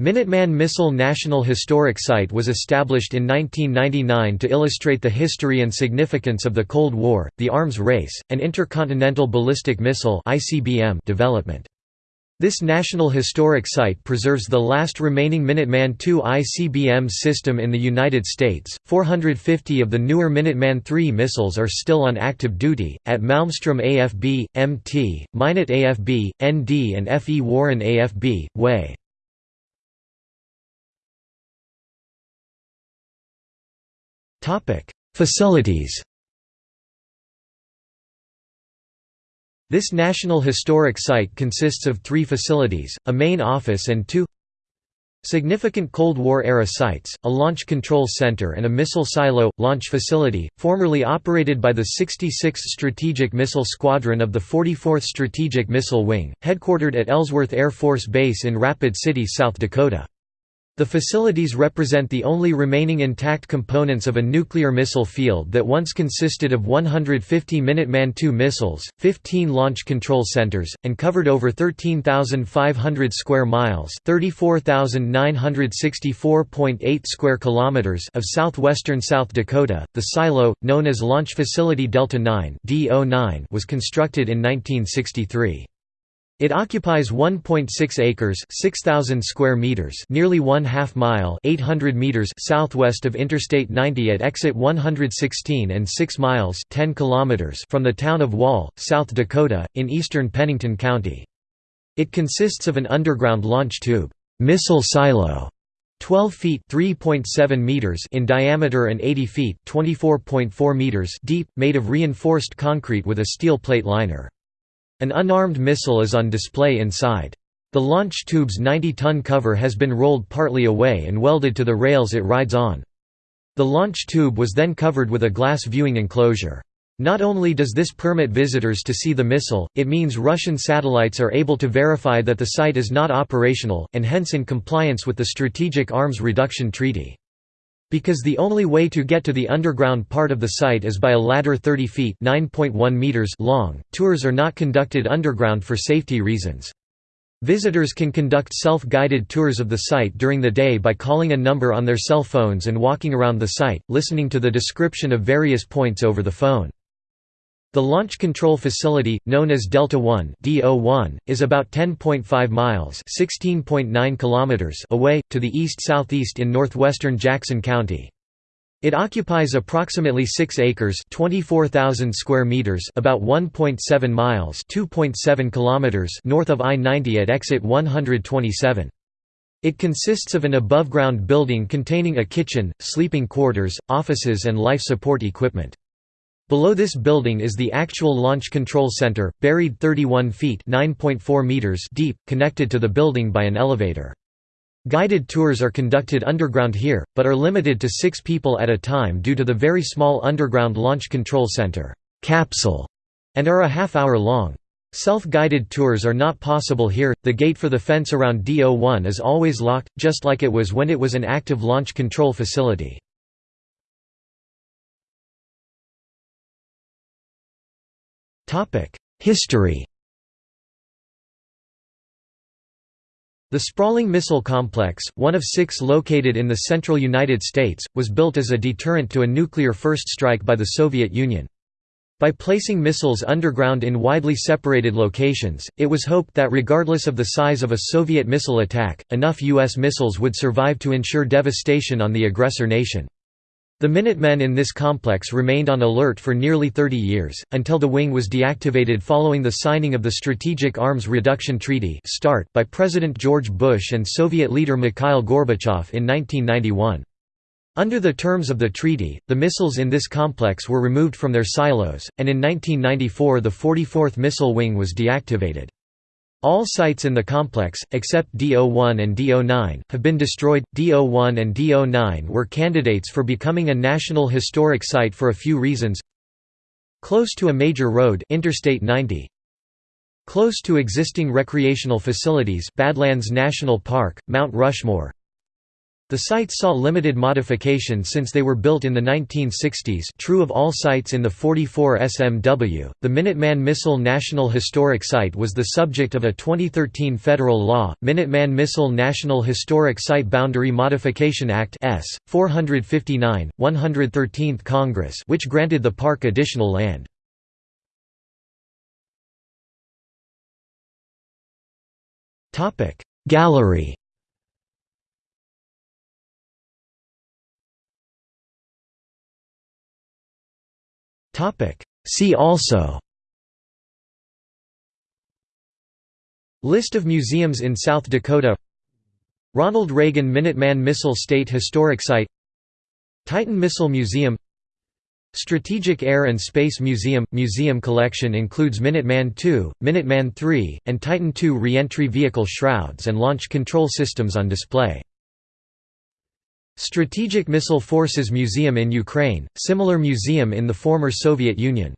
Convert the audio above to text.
Minuteman Missile National Historic Site was established in 1999 to illustrate the history and significance of the Cold War, the arms race, and intercontinental ballistic missile (ICBM) development. This National Historic Site preserves the last remaining Minuteman II ICBM system in the United States. 450 of the newer Minuteman III missiles are still on active duty, at Malmstrom AFB, MT, Minot AFB, ND, and FE Warren AFB, WAY. Facilities This National Historic Site consists of three facilities, a main office and two significant Cold War-era sites, a launch control center and a missile silo, launch facility, formerly operated by the 66th Strategic Missile Squadron of the 44th Strategic Missile Wing, headquartered at Ellsworth Air Force Base in Rapid City, South Dakota. The facilities represent the only remaining intact components of a nuclear missile field that once consisted of 150 Minuteman II missiles, 15 launch control centers, and covered over 13,500 square miles (34,964.8 square kilometers) of southwestern South Dakota. The silo, known as Launch Facility Delta 9 (DO9), was constructed in 1963. It occupies 1.6 acres, 6000 square meters, nearly 1 half mile, 800 meters southwest of Interstate 90 at exit 116 and 6 miles, 10 kilometers from the town of Wall, South Dakota, in eastern Pennington County. It consists of an underground launch tube, missile silo, 12 feet (3.7 meters) in diameter and 80 feet (24.4 meters) deep, made of reinforced concrete with a steel plate liner. An unarmed missile is on display inside. The launch tube's 90-ton cover has been rolled partly away and welded to the rails it rides on. The launch tube was then covered with a glass viewing enclosure. Not only does this permit visitors to see the missile, it means Russian satellites are able to verify that the site is not operational, and hence in compliance with the Strategic Arms Reduction Treaty. Because the only way to get to the underground part of the site is by a ladder 30 feet meters long, tours are not conducted underground for safety reasons. Visitors can conduct self-guided tours of the site during the day by calling a number on their cell phones and walking around the site, listening to the description of various points over the phone. The Launch Control Facility, known as Delta 1 (DO1), is about 10.5 miles (16.9 kilometers) away to the east-southeast in northwestern Jackson County. It occupies approximately 6 acres (24,000 square meters), about 1.7 miles (2.7 kilometers) north of I-90 at exit 127. It consists of an above-ground building containing a kitchen, sleeping quarters, offices and life support equipment. Below this building is the actual Launch Control Center, buried 31 feet meters deep, connected to the building by an elevator. Guided tours are conducted underground here, but are limited to six people at a time due to the very small underground Launch Control Center capsule, and are a half hour long. Self-guided tours are not possible here, the gate for the fence around DO1 is always locked, just like it was when it was an active launch control facility. History The sprawling missile complex, one of six located in the central United States, was built as a deterrent to a nuclear first strike by the Soviet Union. By placing missiles underground in widely separated locations, it was hoped that regardless of the size of a Soviet missile attack, enough U.S. missiles would survive to ensure devastation on the aggressor nation. The Minutemen in this complex remained on alert for nearly 30 years, until the wing was deactivated following the signing of the Strategic Arms Reduction Treaty by President George Bush and Soviet leader Mikhail Gorbachev in 1991. Under the terms of the treaty, the missiles in this complex were removed from their silos, and in 1994 the 44th Missile Wing was deactivated. All sites in the complex, except DO1 and DO9, have been destroyed. DO1 and DO9 were candidates for becoming a National Historic Site for a few reasons. Close to a major road Interstate 90. Close to existing recreational facilities Badlands National Park, Mount Rushmore. The sites saw limited modification since they were built in the 1960s true of all sites in the 44 SMW. The Minuteman Missile National Historic Site was the subject of a 2013 federal law, Minuteman Missile National Historic Site Boundary Modification Act S. 459, 113th Congress which granted the park additional land. Gallery See also. List of museums in South Dakota. Ronald Reagan Minuteman Missile State Historic Site. Titan Missile Museum. Strategic Air and Space Museum – Museum collection includes Minuteman II, Minuteman III, and Titan II re-entry vehicle shrouds and launch control systems on display. Strategic Missile Forces Museum in Ukraine, similar museum in the former Soviet Union.